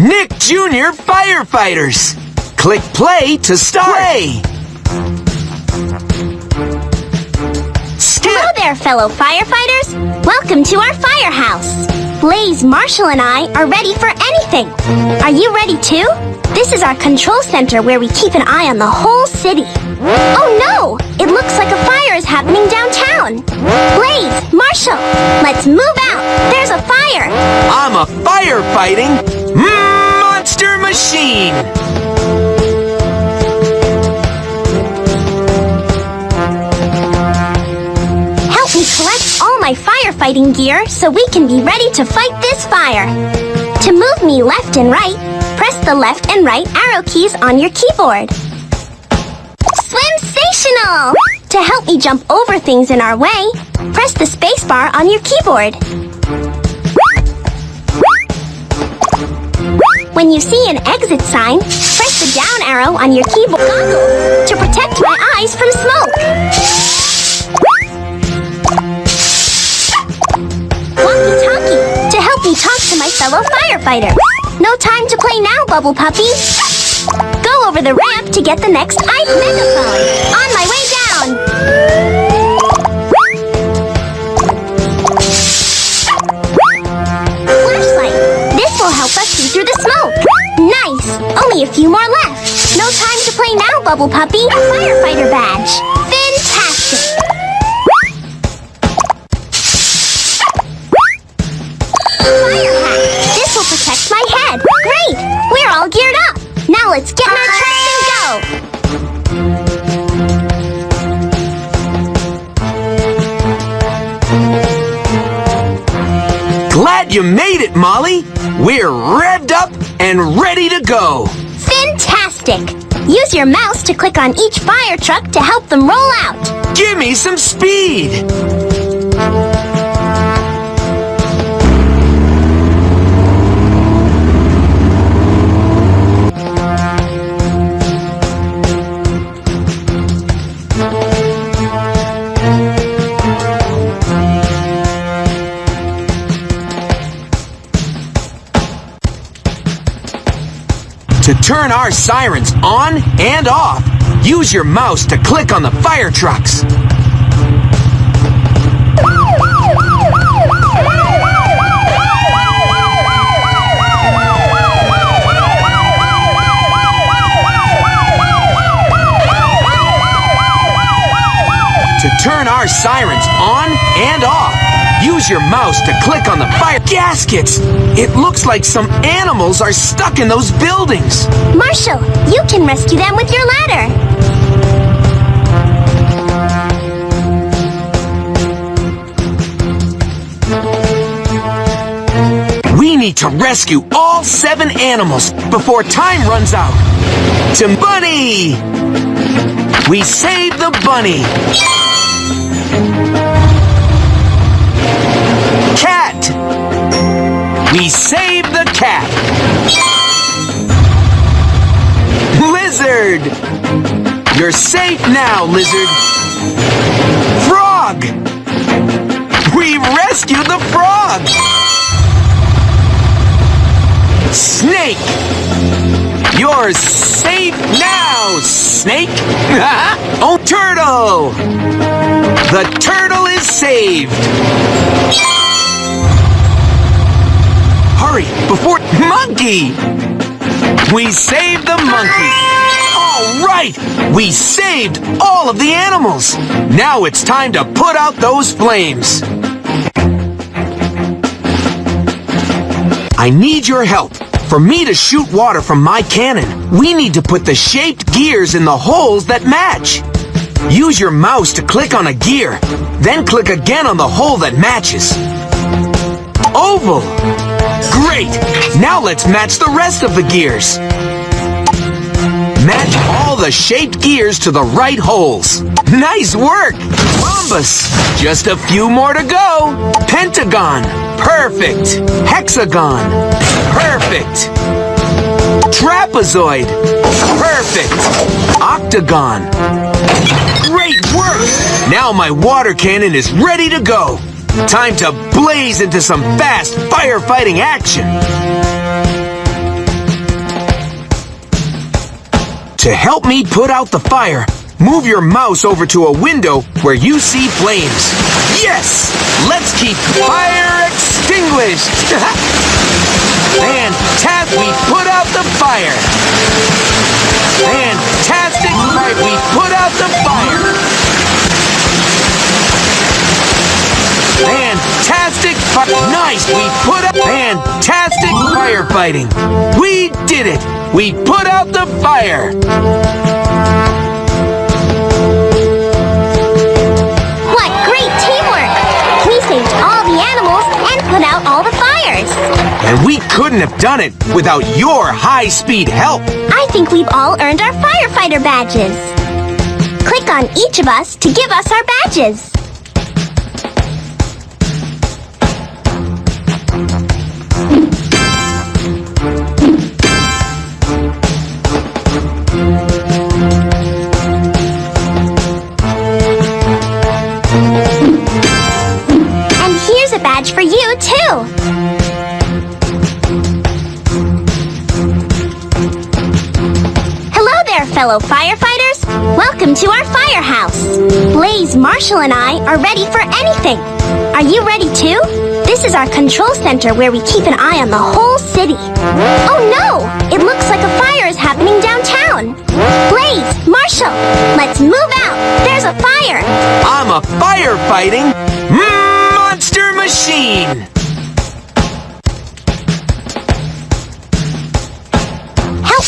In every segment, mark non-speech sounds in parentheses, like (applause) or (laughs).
Nick Jr. Firefighters. Click play to start. Play. Hello there, fellow firefighters. Welcome to our firehouse. Blaze, Marshall, and I are ready for anything. Are you ready too? This is our control center where we keep an eye on the whole city. Oh no! It looks like a fire is happening downtown. Blaze, Marshall, let's move out. There's a fire. I'm a firefighting monster machine. Help me collect all my firefighting gear so we can be ready to fight this fire. To move me left and right, press the left and right arrow keys on your keyboard. Swimsational! To help me jump over things in our way, press the spacebar on your keyboard. When you see an exit sign, press the down arrow on your keyboard goggles to protect my eyes from smoke. Walkie-talkie to help me talk to my fellow firefighter. No time to play now, Bubble Puppy. Go over the ramp to get the next ice megaphone. On my way down. A few more left. No time to play now, Bubble Puppy. Firefighter badge. Fantastic. This will protect my head. Great. We're all geared up. Now let's get our trucks and go. Glad you made it, Molly. We're revved up and ready to go. Fantastic. Use your mouse to click on each fire truck to help them roll out. Give me some speed. Turn our sirens on and off, use your mouse to click on the fire trucks. To turn our sirens on and off, use your mouse to click on the fire gaskets. It looks like some animals are stuck in those buildings. Marshall, you can rescue them with your ladder. We need to rescue all seven animals before time runs out. To Bunny! We save the bunny! We save the cat! Lizard! You're safe now, lizard! Frog! We rescued the frog! Snake! You're safe now, Snake! (laughs) oh, Turtle! The turtle is saved! Hurry, before... Monkey! We saved the monkey! All right! We saved all of the animals! Now it's time to put out those flames! I need your help. For me to shoot water from my cannon, we need to put the shaped gears in the holes that match. Use your mouse to click on a gear, then click again on the hole that matches. Oval! Great! Now let's match the rest of the gears. Match all the shaped gears to the right holes. Nice work! Rhombus! Just a few more to go. Pentagon! Perfect! Hexagon! Perfect! Trapezoid! Perfect! Octagon! Great work! Now my water cannon is ready to go. Time to blaze into some fast firefighting action! To help me put out the fire, move your mouse over to a window where you see flames. Yes! Let's keep fire extinguished! (laughs) and tap, we put out the fire! Nice! We put out fantastic firefighting! We did it! We put out the fire! What great teamwork! We saved all the animals and put out all the fires. And we couldn't have done it without your high-speed help! I think we've all earned our firefighter badges. Click on each of us to give us our badges. For you, too. Hello there, fellow firefighters. Welcome to our firehouse. Blaze, Marshall, and I are ready for anything. Are you ready too? This is our control center where we keep an eye on the whole city. Oh no! It looks like a fire is happening downtown. Blaze, Marshall, let's move out. There's a fire. I'm a firefighting monster machine!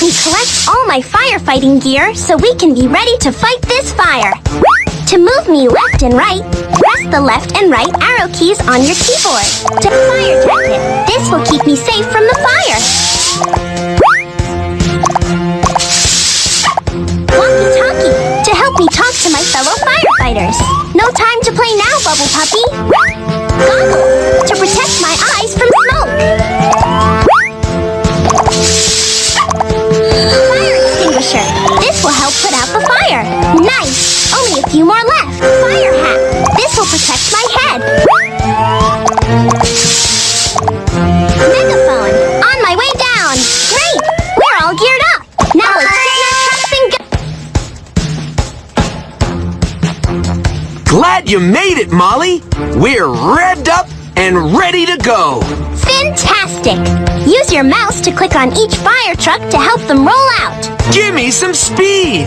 Me collect all my firefighting gear so we can be ready to fight this fire. To move me left and right, press the left and right arrow keys on your keyboard. To fire jacket, this will keep me safe from the fire. Walkie-talkie, to help me talk to my fellow firefighters. No time to play now, Bubble Puppy. Goggles, to protect my you made it, Molly! We're revved up and ready to go! Fantastic. Use your mouse to click on each fire truck to help them roll out. Give me some speed!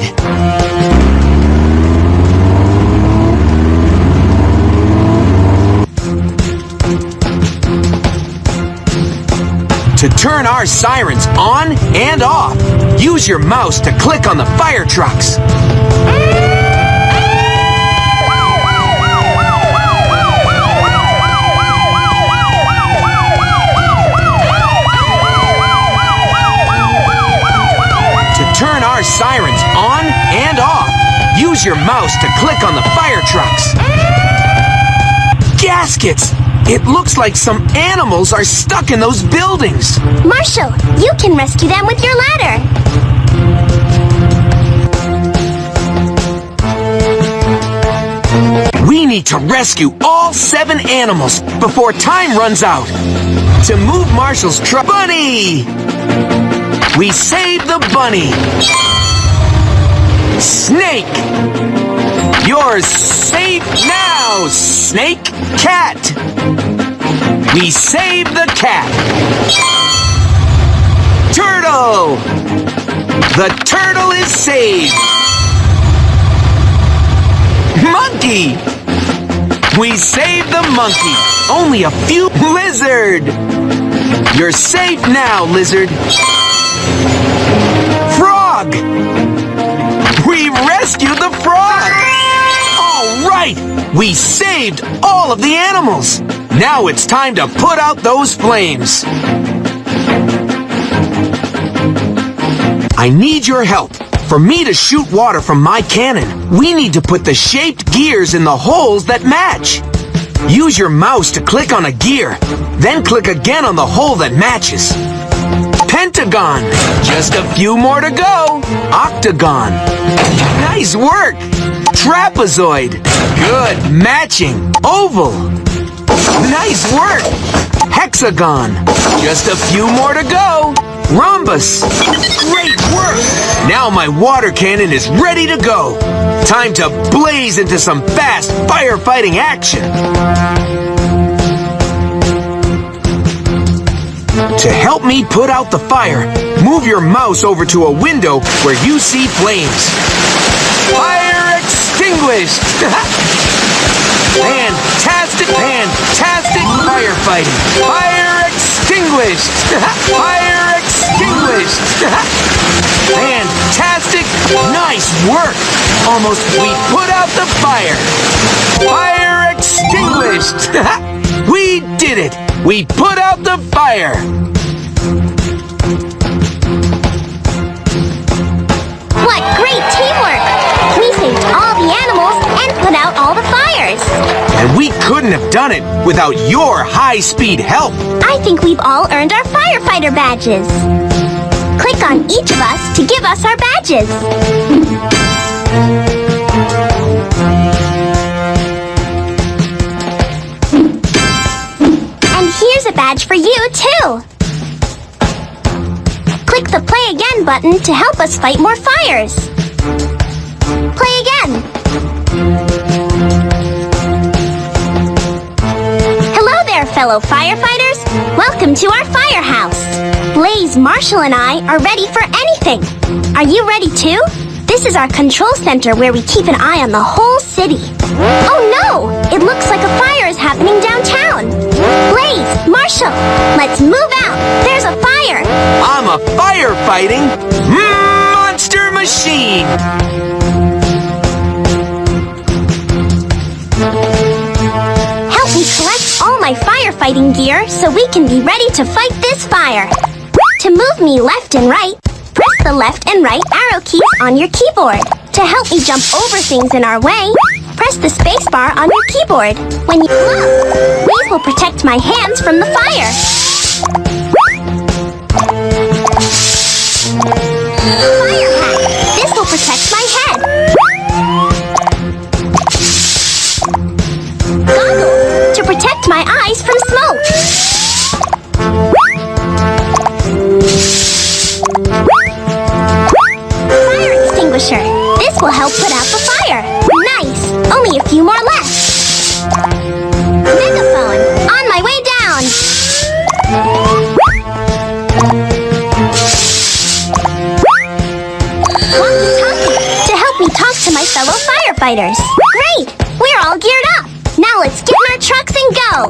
To turn our sirens on and off, use your mouse to click on the fire trucks. Our sirens on and off, use your mouse to click on the fire trucks. Gaskets! It looks like some animals are stuck in those buildings. Marshall, you can rescue them with your ladder. We need to rescue all seven animals before time runs out. To move Marshall's truck. Bunny! We saved the bunny. Snake! You're safe now, Snake Cat! We saved the cat. Turtle! The turtle is saved. Monkey! We saved the monkey. Only a few. Lizard! You're safe now, lizard. Frog! We rescued the frog! All right! We saved all of the animals! Now it's time to put out those flames! I need your help. For me to shoot water from my cannon, we need to put the shaped gears in the holes that match. Use your mouse to click on a gear, then click again on the hole that matches. Pentagon. Just a few more to go. Octagon. Nice work. Trapezoid. Good. Matching. Oval. Nice work. Hexagon. Just a few more to go. Rhombus! Great work! Now my water cannon is ready to go. Time to blaze into some fast firefighting action. To help me put out the fire, move your mouse over to a window where you see flames. Fire extinguished! (laughs) fantastic, fantastic firefighting! Fire extinguished! (laughs) fire extinguished! (laughs) fantastic, nice work! Almost we put out the fire! Fire extinguished! we did it! We put out the fire! Couldn't have done it without your high-speed help. I think we've all earned our firefighter badges. Click on each of us to give us our badges. And here's a badge for you, too. Click the Play Again button to help us fight more fires. Fellow firefighters. Welcome to our firehouse. Blaze, Marshall, and I are ready for anything. Are you ready too? This is our control center where we keep an eye on the whole city. Oh no! It looks like a fire is happening downtown. Blaze, Marshall, let's move out. There's a fire. I'm a firefighting monster machine! Help me collect all my firefighting gear so we can be ready to fight this fire. To move me left and right, press the left and right arrow keys on your keyboard. To help me jump over things in our way, press the spacebar on your keyboard. When you look, these will protect my hands from the. Fire my fellow firefighters. Great! We're all geared up. Now let's get in our trucks and go.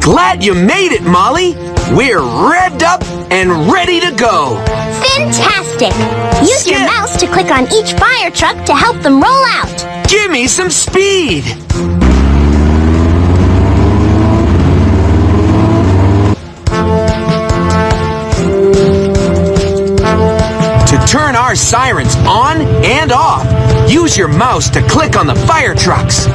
Glad you made it, Molly! We're revved up and ready to go! Fantastic! Use your mouse to click on each fire truck to help them roll out. Give me some speed! Our sirens on and off, use your mouse to click on the fire trucks. To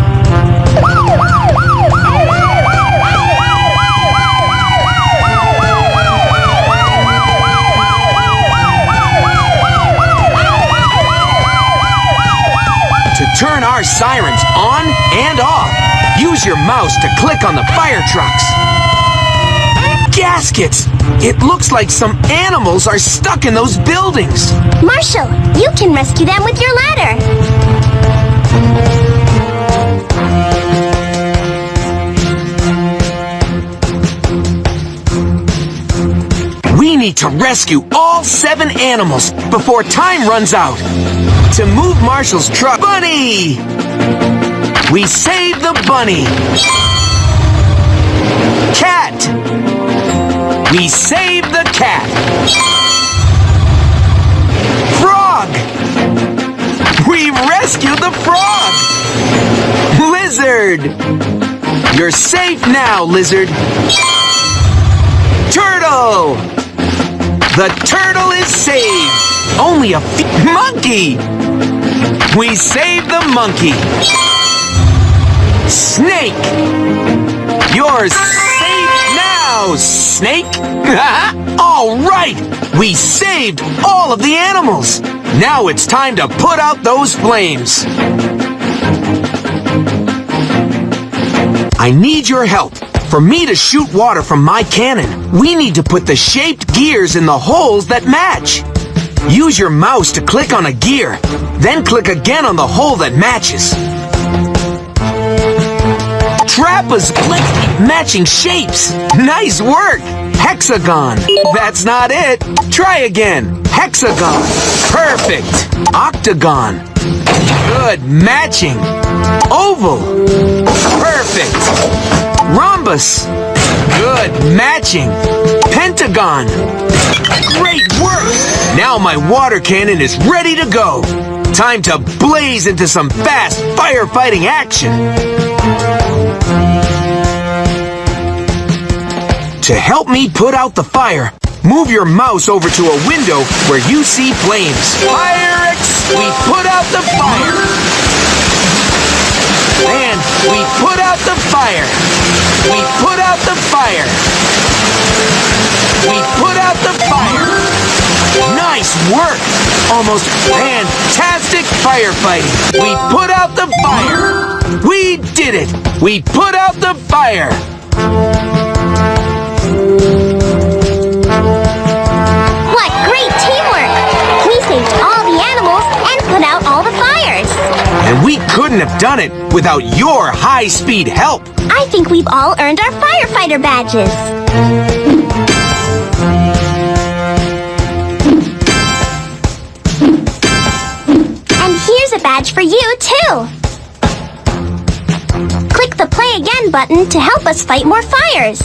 turn our sirens on and off, use your mouse to click on the fire trucks. Gaskets! It looks like some animals are stuck in those buildings. Marshall, you can rescue them with your ladder. We need to rescue all seven animals before time runs out. To move Marshall's truck, Bunny! We save the bunny. Cat! We save the cat. Frog! We rescued the frog! Lizard! You're safe now, lizard. Turtle! The turtle is saved! Only a. Monkey! We saved the monkey! Snake! You're safe snake! (laughs) all right! We saved all of the animals! Now it's time to put out those flames! I need your help. For me to shoot water from my cannon, we need to put the shaped gears in the holes that match. Use your mouse to click on a gear, then click again on the hole that matches. Trapezoid matching shapes. Nice work. Hexagon. That's not it. Try again. Hexagon. Perfect. Octagon. Good matching. Oval. Perfect. Rhombus. Good matching. Pentagon. Great work. Now my water cannon is ready to go. Time to blaze into some fast firefighting action. To help me put out the fire, move your mouse over to a window where you see flames. Fire! We put out the fire! And we put out the fire! We put out the fire! We put out the fire! Nice work! Almost fantastic firefighting! We put out the fire! We did it! We put out the fire! What great teamwork! We saved all the animals and put out all the fires. And we couldn't have done it without your high-speed help! I think we've all earned our firefighter badges. You, too. Click the play again button to help us fight more fires.